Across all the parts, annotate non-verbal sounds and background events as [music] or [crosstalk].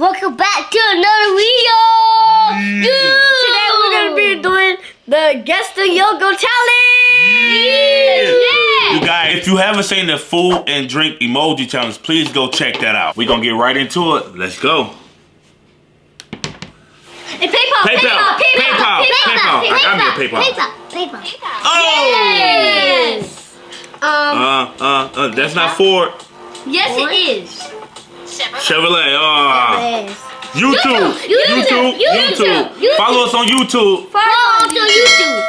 Welcome back to another video. Today we're gonna be doing the Guess the Logo challenge. Yeah. You guys, if you haven't seen the food and drink emoji challenge, please go check that out. We're gonna get right into it. Let's go. And PayPal, PayPal, PayPal, PayPal. I got me a PayPal. PayPal. PayPal. Oh! Yes. Um. Uh, uh, uh, that's not Ford. yes, it is. Chevrolet. Uh, oh. Yes. YouTube. YouTube, YouTube. YouTube, YouTube. Follow us on YouTube. Follow us on YouTube.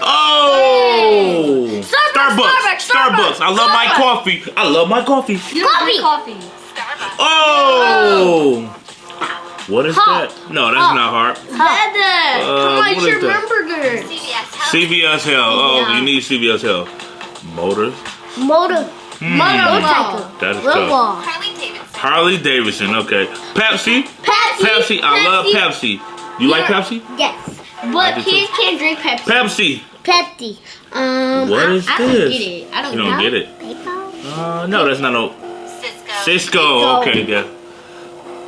Oh. Starbucks, Starbucks. Starbucks, I love my coffee. I love my coffee. You don't Coffee. drink coffee. Oh. What is Hot. that? No, that's Hot. not hard. Heather, uh, come on, what it's is your that? CVS Health. Oh, you need CVS Health. Motors. Motor. Hmm. Motorcycle. That is Real tough. wall. Harley Davidson. Harley Davidson. Okay. Pepsi. Pepsi. Pepsi. I love Pepsi. You like Pepsi? Yes. But do too. kids can't drink Pepsi. Pepsi. Pepsi. Um. What I- is I don't this? get it. I don't You don't get it. PayPal. Uh, no, that's not no. Cisco. Cisco. Okay, yeah.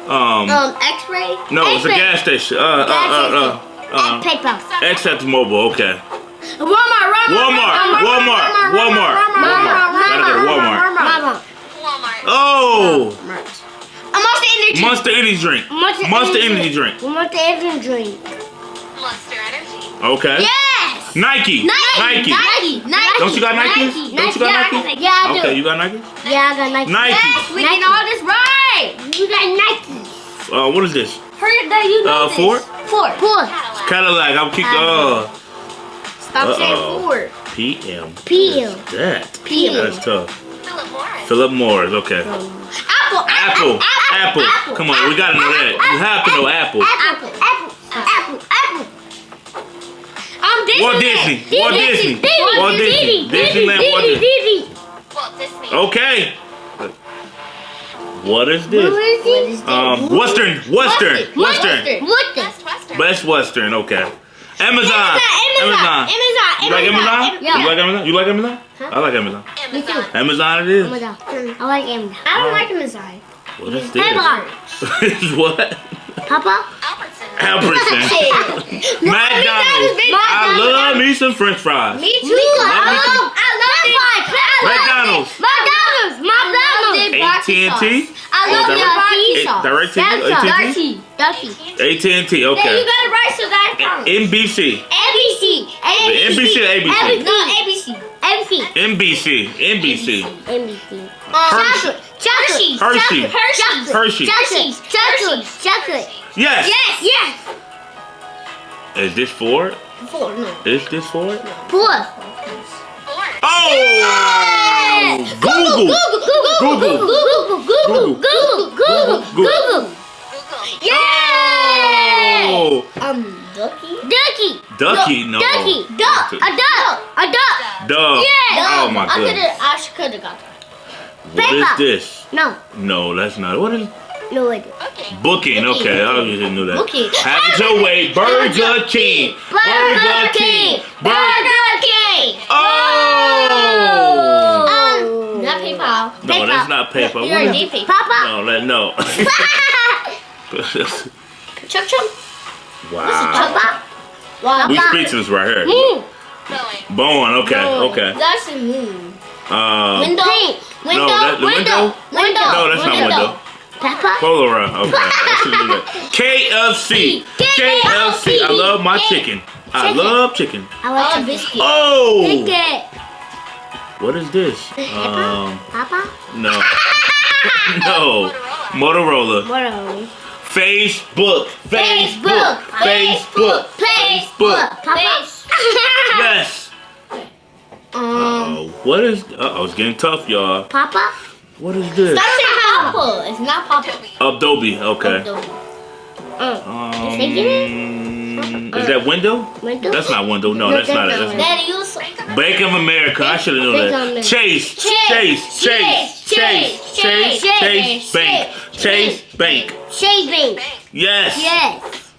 Um, Um. X-ray. no, it's a X-ray. gas station. Uh, uh, uh, uh, uh, PayPal. Exxon Mobil. Okay. Walmart, Walmart, Walmart. Walmart. Walmart. Walmart. Gotta go to Walmart. Mama. Walmart. Oh, A Monster Energy. Monster Energy drink. Monster Monster Energy Energy drink. Monster Energy drink. Monster Energy. Okay. Yes. Nike. Nike. Nike. Nike. Don't you got Nikes? Nike. Don't you got yeah, I Yeah, I do. Okay, you got Nike? Yeah, I got Nike. Nike. Yes, we did all this right. You got Nike. Uh, what is this? Hurry up, that you know Uh, this. Ford? Ford. Four. Cadillac. Cadillac. I'm keep. Uh, Stop saying Uh-oh. Ford. PM. PM. What is That. PM. That's tough. Philip Morris. Philip Morris. Okay. Apple. Apple. Apple. Come on, we gotta know that. You have to know Apple. Apple. Apple. Apple. Apple. Um, Disney. Walt Disney. Walt Disney. Disney. Walt Disney. Disneyland. Walt Disney. Disney. Walt Disney. Okay. What is this? is it? Um, Western. Western. Western. What the? Best Western. Best Western. Okay. Amazon. Amazon. Amazon. You like Amazon? Yeah. You like Amazon? You like Amazon? I like Amazon. Me too. Amazon. Amazon it is. Amazon. I like Amazon. I don't like Amazon. What is this? Pepper. what? Papa. Albertson. Albertson. [laughs] McDonald's. I love me some French fries. Me too. Me too. I Love me love. I love it. McDonald's. McDonald's. McDonald's. AT&T. I love Oh, your direct- barbecue Eh, sauce. Direct Samsung. AT&T. AT&T. Then you Okay. got it right, so that. NBC. ABC. NBC or ABC? No, ABC. ABC. NBC. NBC. ABC. Hershey. Chocolate. Chocolate. Hershey. Chocolate. Hershey. Chocolate. Chocolate. Chocolate. Yes. Yes. Yes. Is this Ford? Four, no. Is this Ford? Four. Ford. Oh! Google. Google. Google. Google. Google. Google. Google. Google. Google. Yeah. Oh! Um, Ducky. Ducky. Ducky, no. Ducky. Duck. A duck. A duck. Dove. Yeah. Oh my I could goodness. have. I could have got that. What is Peppa. this? No. No, that's not. What is No way. Okay. booking? Okay, I obviously knew that. Booking. Have it your way. Burger King. Burger King. Burger. Burger King. Oh! Um. Not PayPal. No, that's not paper. You What already is did PayPal. Papa. No, that no. [laughs] [laughs] [laughs] Chum chum. Wow. Papa. Wow. We speechless right here. Mm. Boeing. Bowen. Okay. Okay. That's a moon. Um, Window. Pink. Window. that- the window? Window. no, that's not window. Papa. Polaroid. Okay. [laughs] I should do that. KFC. KFC. I love my chicken. I love chicken. I like Oh, biscuit. Oh! biscuit. What is this? [laughs] Um, Papa. no. [laughs] no. Motorola. What are we? Facebook. Facebook. Facebook. Facebook. Facebook. Papa. Yes. Um. Oh, what is? Uh oh, it's getting tough, y'all. Papa. What is this? Stop saying Papa. It's not Papa. Adobe. Okay. Uh. Um, Is that window? Window. That's not window. No, No, that's not it. that's That's Daddy, you Bank of America. I should have known that. America. Chase. Chase. Chase. Chase. Chase. Chase. Bank. Chase. Bank. Shaving. Yes. Yes.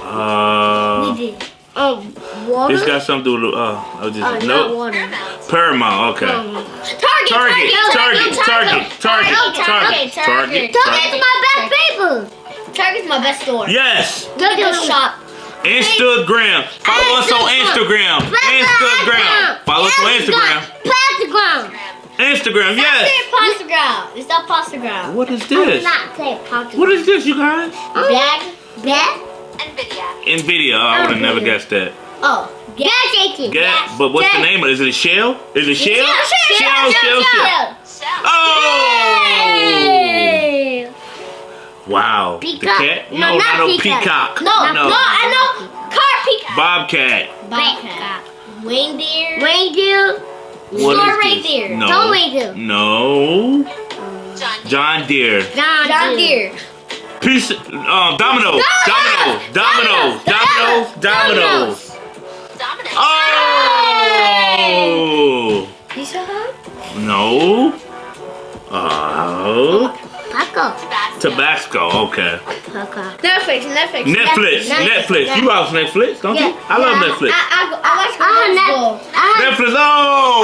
Uh, We did. Um. Water. this got something to do with. Uh, I was Uh, just not no. water. Paramount. Paramount. Okay. Um, Target. Target. Target. Target. Target. Target. Target. Target. Target. Target's my best Target's my best store. Yes. Look at the shop. Instagram. Follow us on Instagram. Instagram. Follow us on Instagram. Pentagram. Instagram, Say yes. pasta ground. It's not pasta ground. What is I did this? not say pentagram. What is this, you guys? Bag. That? NVIDIA. Nvidia. I oh, would have never guessed that. Oh. Gas station. Gas. But what's the name of it? Is it a shell? Is it shell? Shell, Shell, shell, shell. Shell. Oh! Hey. Wow. Peacock. The cat? No, No, not not no peacock. peacock. No, no, No. I know. Car peacock. Bobcat. Bobcat. Reindeer. Reindeer. What Store reindeer. No. Don't reindeer. No. John Deere. John Deere. John, John Deere. Piece. Um. Domino. Dominoes. Dominoes. Dominoes. Dominoes. Dominic. Oh. Tabasco. Tabasco. Okay. Paco. Netflix. Netflix. Netflix. Netflix. You watch Netflix, don't you? Yeah. I love Netflix. I, I, go- I watch I have Netflix. Netflix. I have, Netflix. I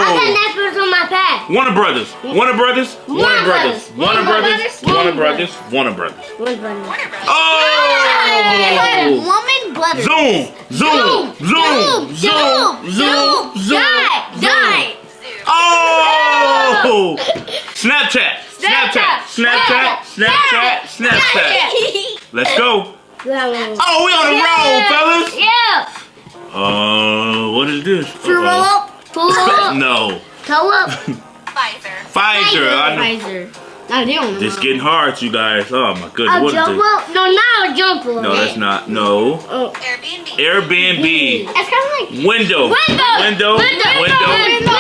have Oh. Netflix on my pad. Warner Brothers. Warner Brothers. Warner Brothers. Warner Brothers. Warner Brothers. Warner Brothers. One button. Warner Brothers. Oh. Woman butter. Zoom. Zoom. Zoom. Zoom. Zoom. Zoom. Die. Die. Zoo. Oh. Snapchat. Snapchat, Snapchat, Snapchat, Snapchat. Let's go. Oh, we on the road, fellas. Yeah. Uh, what is this? Pull up. Pull [laughs] up. no. Pull up. Pfizer. [laughs] Pfizer. Pfizer. I don't This getting hard, you guys. Oh my goodness. A what jump rope? No, not a jump rope. No, that's not. No. Oh. Airbnb. Airbnb. It's kind of like window. Window. Window. Window. Window.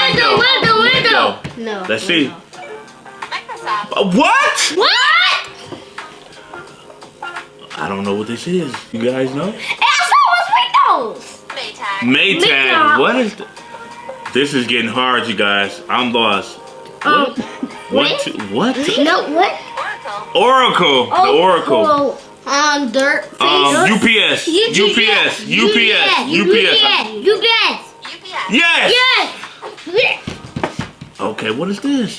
Window. Window. Window. No. Let's see. Microsoft. What? What? I don't know what this is. You guys know? That's what was Windows. Maytag. Maytag. Maytag. What is th- This is getting hard, you guys. I'm lost. Um, What? two- What? no, what? Oracle. Oracle. The Oh, Oracle. oh, Um, dirt. Um, Facebook. UPS. UPS. UPS. UPS. UPS. UPS. Yes. Yes. Okay, what is this?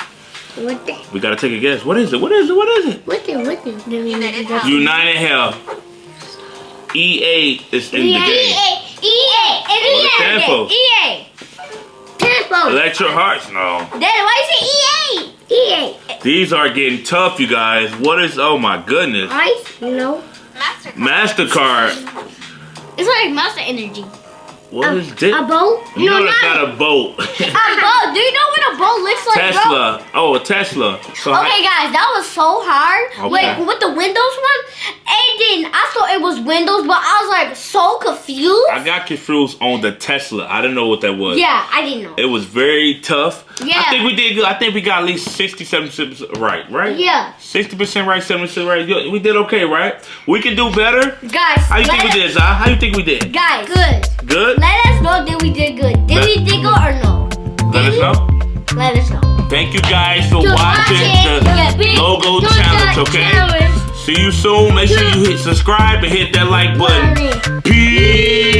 What the? We gotta take a guess. What is it? What is it? What is it? What the? What the? United Health. United Health. EA is in the game. EA. EA. What is EA. that for? EA. Tempo. Electro Hearts? No. Then why you say EA? EA. These are getting tough, you guys. What is? Oh my goodness. Ice. No. Mastercard. Mastercard. It's like Monster Energy. What is this? A boat? You no, know that's not. not a boat. [laughs] A boat. Do you know what a boat looks like, bro? Tesla. Oh, a Tesla. So Okay, guys, that was so hard. Okay. Like with the Windows one, it didn't. I thought it was Windows, but I was like so confused. I got confused on the Tesla. I didn't know what that was. yeah, I didn't know. It was very tough. Yeah. I think we did good. I think we got at least 67 percent right, right? Yeah, 60% right, 70% right. We did okay, right? We can do better. guys. How you let think we did, Zah? How you think we did? Guys, good. Good? Let us know that we did good. Did Let- we did good or no? Let us know. Let us know. Thank you guys for Just watching the Yeah, big- logo challenge, okay? challenge. See you soon. Make sure you hit subscribe and hit that like button. Peace.